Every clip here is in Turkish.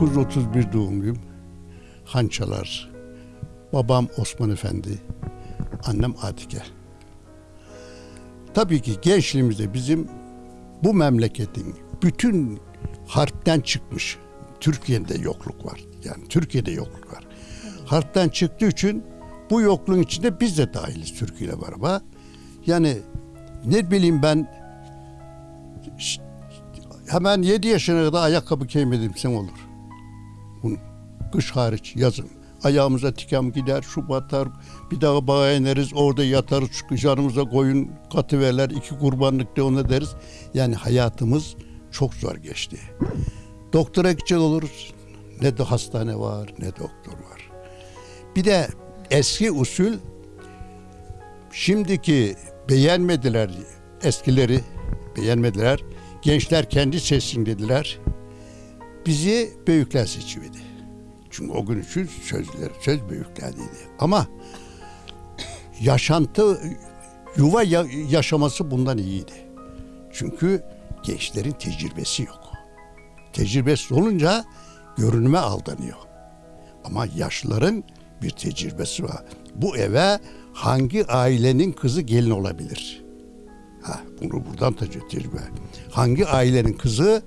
1931 doğumluyum. Hançalar. Babam Osman Efendi. Annem Atike. Tabii ki gençliğimizde bizim bu memleketin bütün harpten çıkmış. Türkiye'de yokluk var. Yani Türkiye'de yokluk var. Harpten çıktığı için bu yokluğun içinde biz de dahiliz Türkiye ile beraber. Yani ne bileyim ben hemen 7 yaşına kadar ayakkabı giymedim sen olur. Kış hariç yazın. Ayağımıza tikem gider, şu batar, bir daha bağa ineriz, orada yatarız, şu canımıza koyun katıverler, iki kurbanlık da ona deriz. Yani hayatımız çok zor geçti. Doktora gidecek oluruz. Ne de hastane var, ne doktor var. Bir de eski usul şimdiki beğenmediler eskileri beğenmediler. Gençler kendi seçsin dediler. Bizi büyükler seçivedi. Çünkü o gün için sözler, söz büyüklerdeydi. Ama yaşantı, yuva ya- yaşaması bundan iyiydi. Çünkü gençlerin tecrübesi yok. Tecrübesi olunca görünüme aldanıyor. Ama yaşlıların bir tecrübesi var. Bu eve hangi ailenin kızı gelin olabilir? Ha, bunu buradan tecrübe. Hangi ailenin kızı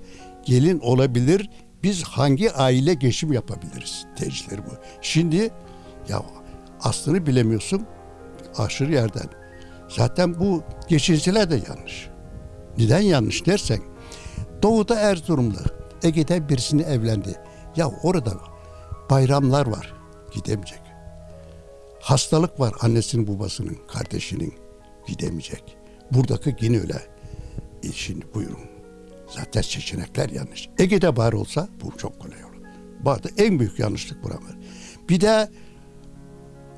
gelin olabilir? Biz hangi aile geçim yapabiliriz? Tecrübeleri bu. Şimdi ya aslını bilemiyorsun aşırı yerden. Zaten bu geçinciler de yanlış. Neden yanlış dersen Doğu'da Erzurumlu Ege'de birisini evlendi. Ya orada bayramlar var. Gidemeyecek. Hastalık var annesinin babasının, kardeşinin. Gidemeyecek. Buradaki yine öyle. E şimdi buyurun. Zaten seçenekler yanlış. Ege'de bari olsa bu çok kolay olur. Bağda en büyük yanlışlık buram var. Bir de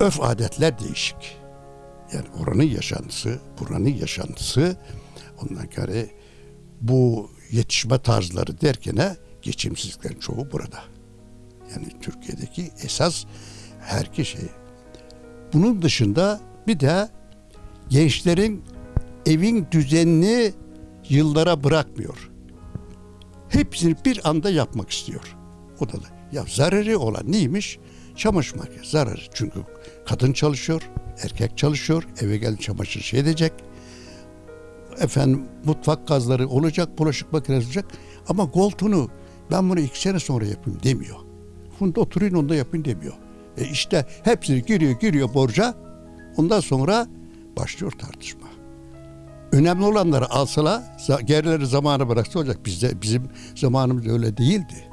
öf adetler değişik. Yani oranın yaşantısı, buranın yaşantısı ondan kere bu yetişme tarzları derken geçimsizliklerin çoğu burada. Yani Türkiye'deki esas her kişi. Bunun dışında bir de gençlerin evin düzenini yıllara bırakmıyor. Hepsini bir anda yapmak istiyor. O da, da ya zararı olan neymiş? Çamaşır makinesi zararı. Çünkü kadın çalışıyor, erkek çalışıyor, eve gelip çamaşır şey edecek. Efendim mutfak gazları olacak, bulaşık makinesi olacak. Ama koltuğunu ben bunu iki sene sonra yapayım demiyor. Funda oturayım onda yapayım demiyor. E işte hepsini giriyor giriyor borca. Ondan sonra başlıyor tartışma. Önemli olanları alsalar, za- gerileri zamana bıraksa olacak. Bizde bizim zamanımız öyle değildi.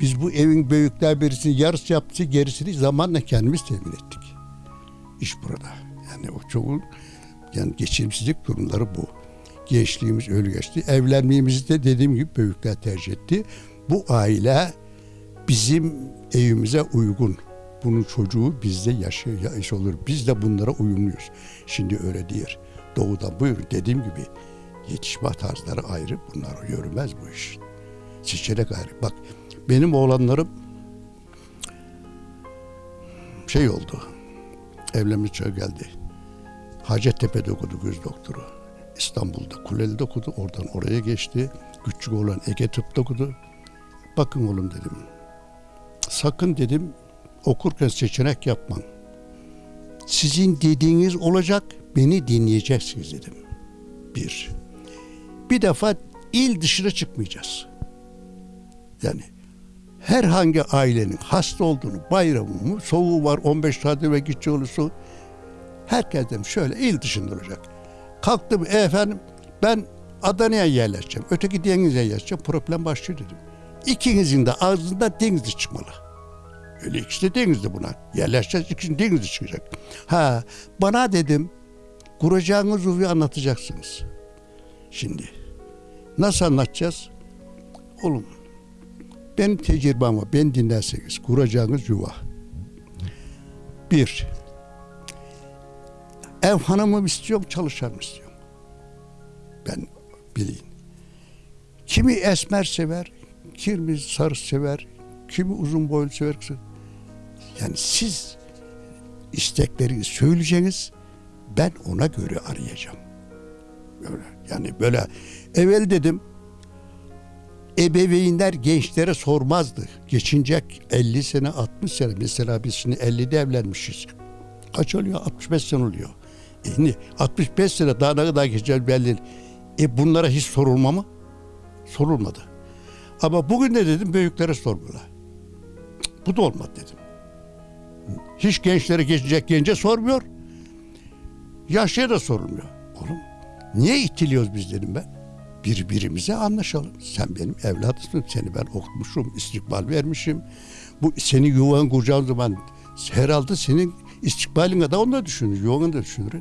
Biz bu evin büyükler birisini yarısı yaptı, gerisini zamanla kendimiz temin ettik. İş burada. Yani o çoğu yani geçimsizlik durumları bu. Gençliğimiz öyle geçti. Evlenmemizi de dediğim gibi büyükler tercih etti. Bu aile bizim evimize uygun. Bunun çocuğu bizde yaşıyor, yaş olur. Biz de bunlara uyumluyuz. Şimdi öyle değil. Doğuda buyurun dediğim gibi yetişme tarzları ayrı. Bunlar yürümez bu iş. Seçenek ayrı. Bak benim oğlanlarım şey oldu. Evlenme çağı geldi. Hacettepe'de okudu göz doktoru. İstanbul'da Kuleli'de okudu. Oradan oraya geçti. Küçük oğlan Ege Tıp'ta okudu. Bakın oğlum dedim. Sakın dedim okurken seçenek yapman. Sizin dediğiniz olacak, beni dinleyeceksiniz dedim. Bir. Bir defa il dışına çıkmayacağız. Yani herhangi ailenin hasta olduğunu, bayramı mı, soğuğu var 15 saat ve gidecek olursa herkes dedim şöyle il dışında olacak. Kalktım "E efendim ben Adana'ya yerleşeceğim. Öteki denize yerleşeceğim. Problem başlıyor dedim. İkinizin de ağzında denizli çıkmalı. Öyle ikisi de denizli buna. Yerleşeceğiz ikisi denizli çıkacak. Ha bana dedim kuracağınız uvi anlatacaksınız. Şimdi nasıl anlatacağız? Oğlum benim tecrübem var. Ben dinlerseniz kuracağınız yuva. Bir, ev hanımı mı istiyorum, çalışan istiyorum? Ben bileyim. Kimi esmer sever, kimi sarı sever, kimi uzun boylu sever. Yani siz istekleri söyleyeceğiniz, ben ona göre arayacağım. Böyle yani böyle evvel dedim ebeveynler gençlere sormazdı. Geçinecek 50 sene 60 sene mesela biz şimdi 50'de evlenmişiz. Kaç oluyor? 65 sene oluyor. E şimdi 65 sene daha ne kadar geçecek belli. E bunlara hiç sorulma mı? Sorulmadı. Ama bugün de dedim büyüklere sormuyorlar. Bu da olmadı dedim. Hiç gençlere geçecek gence sormuyor. Yaşlıya da sorulmuyor. Oğlum niye itiliyoruz biz dedim ben. Birbirimize anlaşalım. Sen benim evladımsın. Seni ben okutmuşum, istikbal vermişim. Bu seni yuvan kuracağın zaman herhalde senin istikbalin da onu da düşünür. Yuvanı da düşünür.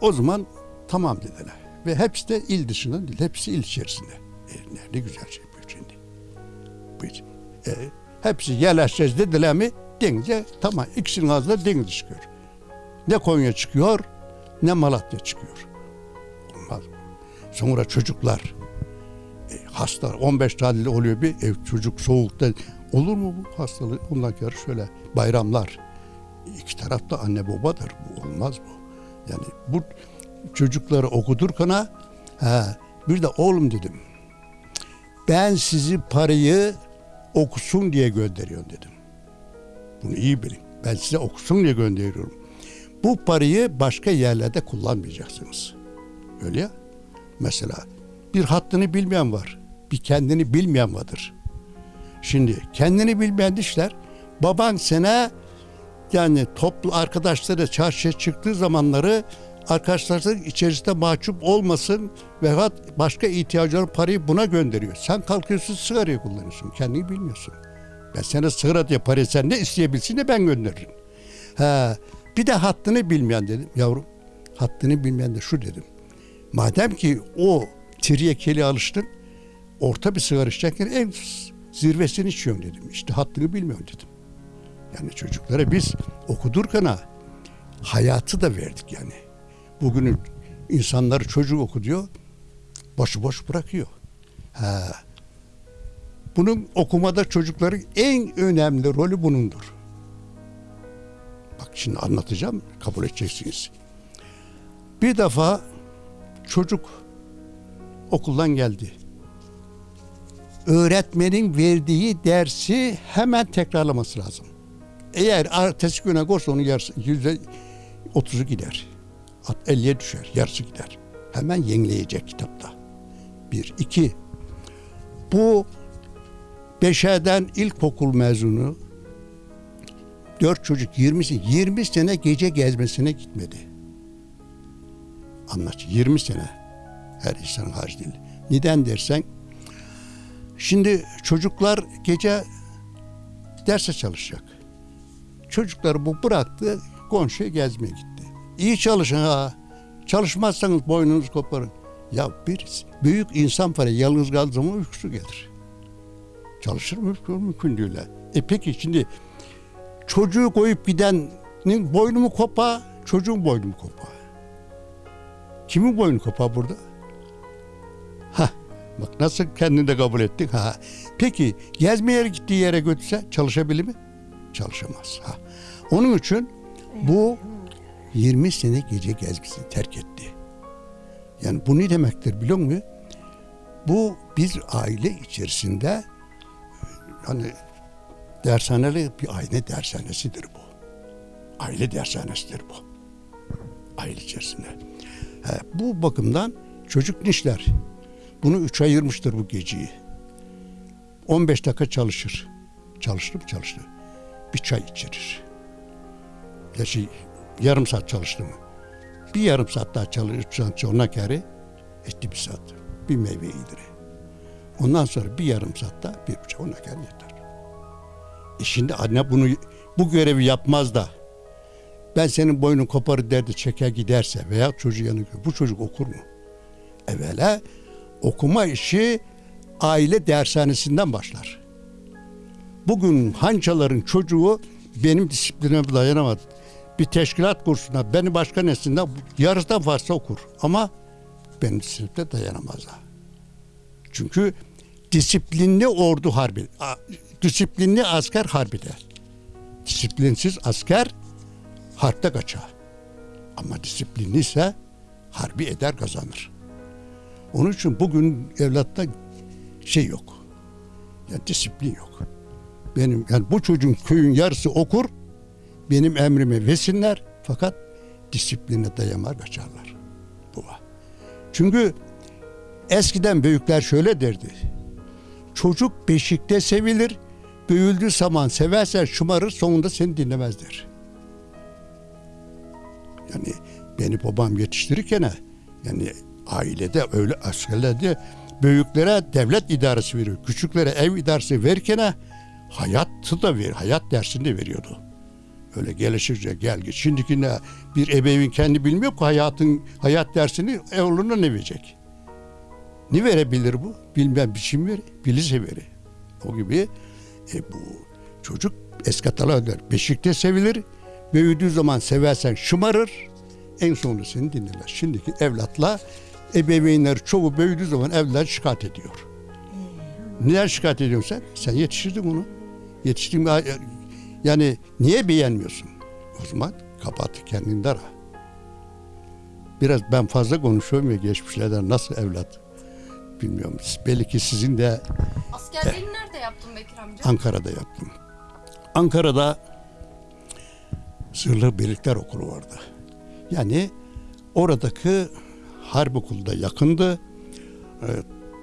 O zaman tamam dediler. Ve hepsi de il dışında değil. Hepsi il içerisinde. E, ne güzel şey bu şimdi. Bu, e, hepsi yerleşeceğiz dediler mi denize tamam ikisinin ağzında deniz çıkıyor. Ne Konya çıkıyor ne Malatya çıkıyor. Olmaz? Sonra çocuklar e, hasta 15 tane oluyor bir ev çocuk soğukta olur mu bu hastalık? Ondan sonra şöyle bayramlar iki tarafta anne babadır. Bu olmaz bu. Yani bu çocukları okuturken ha, bir de oğlum dedim. Ben sizi parayı okusun diye gönderiyorum dedim. Bunu iyi bilin. Ben size okusun diye gönderiyorum. Bu parayı başka yerlerde kullanmayacaksınız. Öyle ya. Mesela bir hattını bilmeyen var. Bir kendini bilmeyen vardır. Şimdi kendini bilmeyen işler baban sana yani toplu arkadaşları çarşıya çıktığı zamanları arkadaşların içerisinde mahcup olmasın veyahut başka ihtiyacları parayı buna gönderiyor. Sen kalkıyorsun sigarayı kullanıyorsun. Kendini bilmiyorsun. Ben sana sigara diye parayı sen ne isteyebilsin de ben gönderirim. Ha, bir de hattını bilmeyen dedim. Yavrum hattını bilmeyen de şu dedim. Madem ki o tiryekeli alıştın orta bir sigara içerken en zirvesini içiyorum dedim. İşte hattını bilmiyorum dedim. Yani çocuklara biz okudurken ha, hayatı da verdik yani. Bugünün insanları çocuk okuduyor, başıboş bırakıyor. Ha. Bunun okumada çocukların en önemli rolü bunundur. Bak şimdi anlatacağım, kabul edeceksiniz. Bir defa çocuk okuldan geldi. Öğretmenin verdiği dersi hemen tekrarlaması lazım. Eğer ertesi güne koşsa onun yarısı yüzde otuzu gider. 50'ye düşer, yarısı gider. Hemen yenileyecek kitapta. Bir. iki. Bu Beşer'den ilkokul mezunu dört çocuk 20, 20 sene gece gezmesine gitmedi. Anlat 20 sene her insanın harcı değil. Neden dersen şimdi çocuklar gece derse çalışacak. Çocukları bu bıraktı komşuya gezmeye gitti. İyi çalışın ha. Çalışmazsanız boynunuzu koparın. Ya bir büyük insan para yalnız kaldığı zaman uykusu gelir. Çalışır mı? Mümkün değil. E peki şimdi çocuğu koyup gidenin boynu mu kopa, çocuğun boynu mu kopa? Kimin boynu kopa burada? Ha, bak nasıl kendini de kabul ettin. Ha. Peki gezmeye gittiği yere götürse çalışabilir mi? Çalışamaz. Ha. Onun için bu 20 sene gece gezmesini terk etti. Yani bu ne demektir biliyor musun? Bu bir aile içerisinde hani dershaneli bir aile dershanesidir bu. Aile dershanesidir bu. Aile içerisinde. He, bu bakımdan çocuk nişler. Bunu üç ayırmıştır bu geceyi. 15 dakika çalışır. Çalıştı mı çalıştı. Bir çay içirir. Ya şey, yarım saat çalıştı mı? Bir yarım saat daha çalışırsa ona kere etti bir saat. Bir meyve yedir. Ondan sonra bir yarım saat daha bir buçuk ona kere yeter. E şimdi anne bunu bu görevi yapmaz da ben senin boynun koparır derdi çeker giderse veya çocuğu yanı bu çocuk okur mu? Evvela okuma işi aile dershanesinden başlar. Bugün hançaların çocuğu benim disiplinime dayanamadı. Bir teşkilat kursuna beni başkan etsinler yarıdan fazla okur. Ama benim disipline dayanamazlar. Çünkü disiplinli ordu harbi, disiplinli asker harbi der. Disiplinsiz asker harpte kaçar. Ama disiplinli ise harbi eder kazanır. Onun için bugün evlatta şey yok. Yani disiplin yok. Benim yani bu çocuğun köyün yarısı okur. Benim emrime vesinler fakat disipline dayamar kaçarlar. Bu var. Çünkü eskiden büyükler şöyle derdi. Çocuk beşikte sevilir, büyüldüğü zaman seversen şımarır, sonunda seni dinlemez der. Yani beni babam yetiştirirken yani ailede öyle askerlerde büyüklere devlet idaresi veriyor. Küçüklere ev idaresi verirken hayatı da ver, hayat dersini de veriyordu. Öyle gelişirce gel git. Şimdiki ne bir ebeveyn kendi bilmiyor ki hayatın hayat dersini oğluna ne verecek? Ne verebilir bu? Bilmem biçim veri, bilirse veri. O gibi e, bu çocuk eskatalar der. Beşikte sevilir. Büyüdüğü zaman seversen şımarır. En sonunda seni dinlerler. Şimdiki evlatla ebeveynler çoğu büyüdüğü zaman evlat şikayet ediyor. Neden şikayet ediyorsun sen? Sen yetiştirdin onu. Yetiştirdin. Yani niye beğenmiyorsun? O zaman kapat kendini ara. Biraz ben fazla konuşuyorum ya geçmişlerden nasıl evlat bilmiyorum. Belki sizin de Askerliğini nerede yaptın Bekir amca? Ankara'da yaptım. Ankara'da Sırlı Birlikler Okulu vardı. Yani oradaki harp okulu da yakındı. Ee,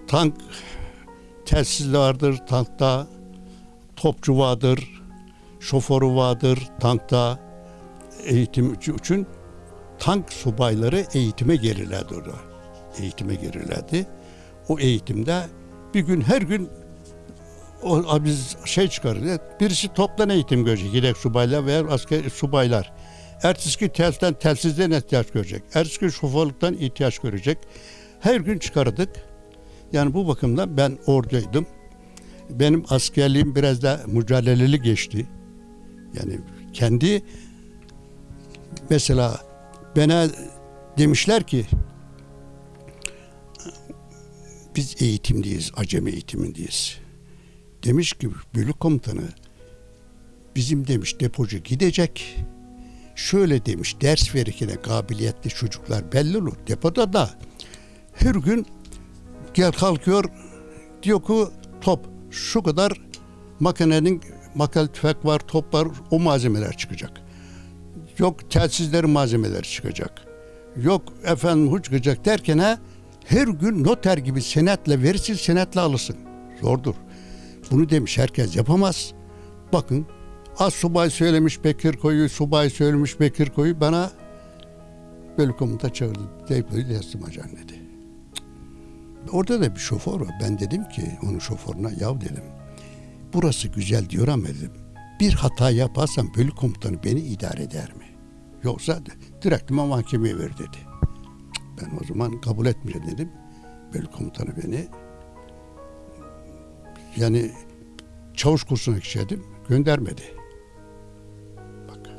tank telsiz vardır tankta. Topçu vardır. Şoförü vardır tankta. Eğitim için tank subayları eğitime gelirlerdi orada. Eğitime gelirlerdi. O eğitimde bir gün her gün o biz şey çıkarır. Birisi toptan eğitim görecek. Yedek subaylar veya asker subaylar. Ertesi gün telsizden telsizden ihtiyaç görecek. Ertesi şoförlükten ihtiyaç görecek. Her gün çıkardık. Yani bu bakımdan ben oradaydım. Benim askerliğim biraz da mücadeleli geçti. Yani kendi mesela bana demişler ki biz eğitimdeyiz, acemi eğitimindeyiz. Demiş ki bölük komutanı bizim demiş depocu gidecek. Şöyle demiş ders verirken kabiliyetli çocuklar belli olur. Depoda da her gün gel kalkıyor diyor ki top şu kadar makinenin makal tüfek var, top var o malzemeler çıkacak. Yok telsizlerin malzemeleri çıkacak. Yok efendim hu çıkacak derken ha, her gün noter gibi senetle verirsin senetle alırsın. Zordur. Bunu demiş herkes yapamaz. Bakın az subay söylemiş Bekir Koyu, subay söylemiş Bekir Koyu bana bölük komuta çağırdı. Depoyu teslim acan dedi. Orada da bir şoför var. Ben dedim ki onun şoförüne yav dedim. Burası güzel diyor ama dedim. Bir hata yaparsam bölük komutanı beni idare eder mi? Yoksa direkt mahkemeye ver dedi. Ben o zaman kabul etmeyeceğim dedim. Bölük komutanı beni yani çavuş kursuna gidecektim. Göndermedi. Bak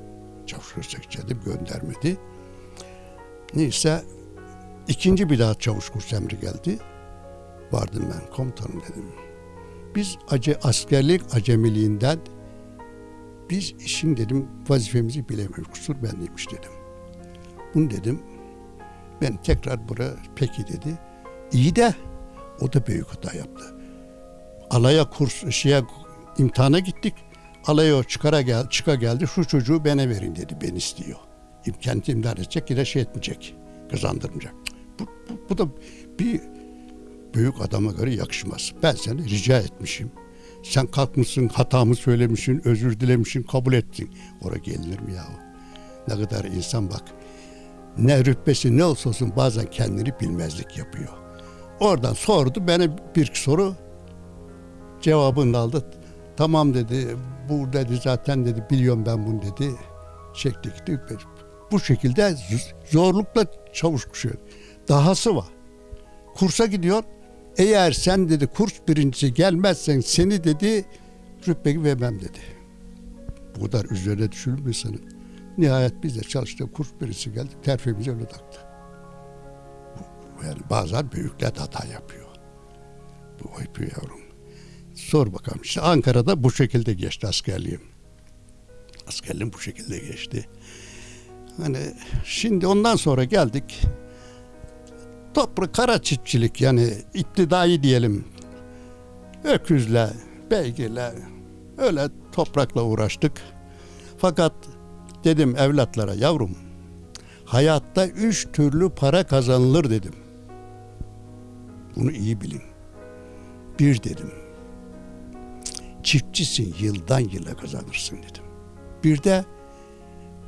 çavuş kursuna gidecektim. Göndermedi. Neyse ikinci bir daha çavuş kursu emri geldi. Vardım ben komutanım dedim. Biz ace, askerlik acemiliğinden biz işin dedim vazifemizi bilemiyoruz. Kusur bendeymiş dedim. Bunu dedim. Ben tekrar buraya peki dedi. İyi de o da büyük hata yaptı alaya kurs şeye imtihana gittik. Alaya çıkara gel, çıka geldi. Şu çocuğu bana verin dedi. Ben istiyor. Kendi imtihan edecek yine şey etmeyecek. Kazandırmayacak. Bu, bu, bu da bir büyük adama göre yakışmaz. Ben seni rica etmişim. Sen kalkmışsın, hatamı söylemişsin, özür dilemişsin, kabul ettin. Oraya gelinir mi yahu? Ne kadar insan bak. Ne rütbesi ne olsa olsun bazen kendini bilmezlik yapıyor. Oradan sordu. Bana bir soru cevabını aldı. Tamam dedi. Bu dedi zaten dedi biliyorum ben bunu dedi. Çekti gitti. Bu şekilde zorlukla çavuş kuşuyor. Dahası var. Kursa gidiyor. Eğer sen dedi kurs birincisi gelmezsen seni dedi rütbe vermem dedi. Bu kadar üzerine düşürülmüyor senin. Nihayet biz de çalıştık. Kurs birisi geldi. Terfimizi öyle taktı. Yani bazen büyükler hata yapıyor. Bu yapıyor yavrum. Sor bakalım. İşte Ankara'da bu şekilde geçti askerliğim. Askerliğim bu şekilde geçti. Hani şimdi ondan sonra geldik. Toprak kara çiftçilik yani iktidai diyelim. öküzle, beygirle, öyle toprakla uğraştık. Fakat dedim evlatlara yavrum hayatta üç türlü para kazanılır dedim. Bunu iyi bilin. Bir dedim. Çiftçisin yıldan yıla kazanırsın dedim. Bir de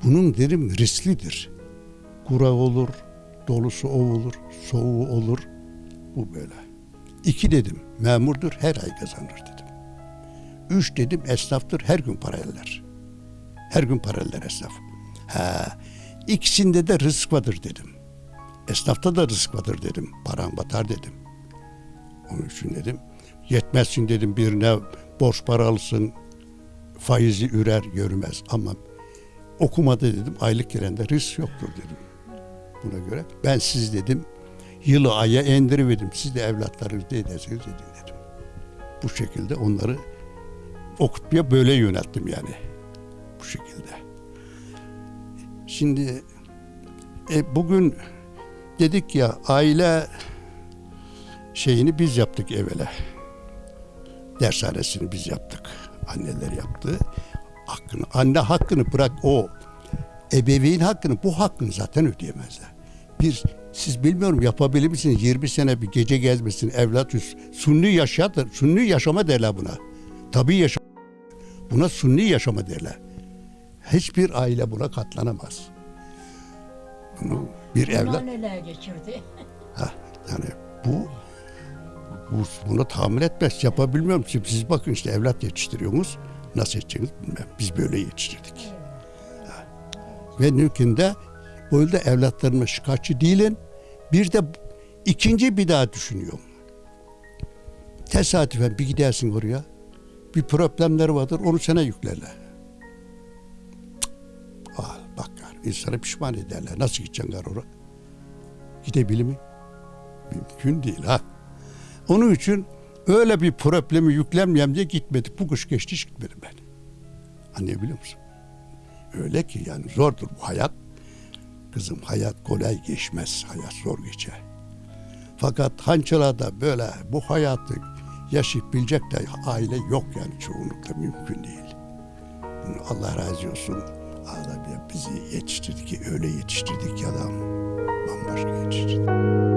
bunun dedim risklidir. Kura olur, dolusu o olur, soğuğu olur. Bu böyle. İki dedim memurdur her ay kazanır dedim. Üç dedim esnaftır her gün para eller. Her gün para eller esnaf. Ha, ikisinde de rızık vardır dedim. Esnafta da rızık vardır dedim. Paran batar dedim. Onun için dedim yetmezsin dedim birine borç para alsın faizi ürer yürümez ama okumada dedim aylık girende risk yoktur dedim. Buna göre ben siz dedim yılı aya endiriverdim. Siz de evlatlarınız ne ederseniz edin dedim. Bu şekilde onları okutmaya böyle yönelttim yani. Bu şekilde. Şimdi e, bugün dedik ya aile şeyini biz yaptık evvela. Dershanesini biz yaptık. Anneler yaptı. Hakkını, anne hakkını bırak o ebeveyn hakkını bu hakkını zaten ödeyemezler. Bir siz bilmiyorum yapabilir misiniz 20 sene bir gece gezmesin evlat üst sunni yaşadır. Sunni yaşama derler buna. Tabii yaşam. Buna sunni yaşama derler. Hiçbir aile buna katlanamaz. Bunu bir evlat Bunlar neler geçirdi? Ha, yani bu, bu bunu tahmin etmez. Yapabilmiyorum. Şimdi siz bakın işte evlat yetiştiriyorsunuz. Nasıl yetişeceğiniz bilmem. Biz böyle yetiştirdik. Ha. Ve mümkünde böyle evlatlarıma şikayetçi değilim. Bir de ikinci bir daha düşünüyorum. Tesadüfen bir gidersin oraya. Bir problemleri vardır. Onu sana yüklerler. İnsanı pişman ederler. Nasıl gideceksin gar oraya? Gidebilir mi? Mümkün değil ha. Onun için öyle bir problemi yüklenmeyeyim diye gitmedik. Bu kış geçti hiç gitmedim ben. Anlayabiliyor musun? Öyle ki yani zordur bu hayat. Kızım hayat kolay geçmez. Hayat zor geçer. Fakat hançalada böyle bu hayatı yaşayıp bilecek de aile yok yani çoğunlukla mümkün değil. Allah razı olsun. Allah bizi yetiştirdi ki öyle yetiştirdik ki adam bambaşka yetiştirdi.